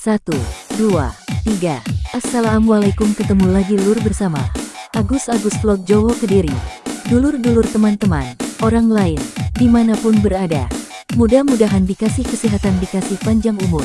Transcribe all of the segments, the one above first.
Satu, dua, tiga. Assalamualaikum ketemu lagi lur bersama Agus Agus Vlog Jowo Kediri. Dulur-dulur teman-teman, orang lain, di mana pun berada. Mudah-mudahan dikasih kesehatan, dikasih panjang umur,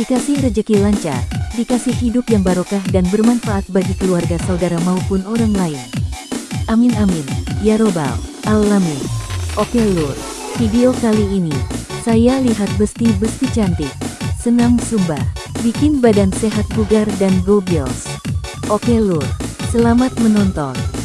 dikasih rejeki lancar, dikasih hidup yang barokah dan bermanfaat bagi keluarga saudara maupun orang lain. Amin amin, ya robbal alamin. Oke lur, video kali ini, saya lihat besti-besti cantik, senam sumba, bikin badan sehat bugar dan gobios. Oke lur, selamat menonton.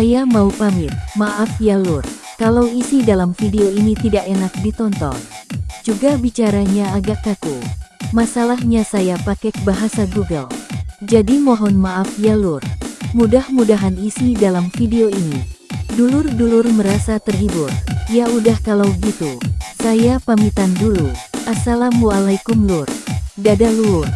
Saya mau pamit. Maaf ya lur, kalau isi dalam video ini tidak enak ditonton. Juga bicaranya agak kaku. Masalahnya saya pakai bahasa Google. Jadi mohon maaf ya lur. Mudah-mudahan isi dalam video ini. Dulur-dulur merasa terhibur. Ya udah kalau gitu. Saya pamitan dulu. Assalamualaikum lur. Dadah lur.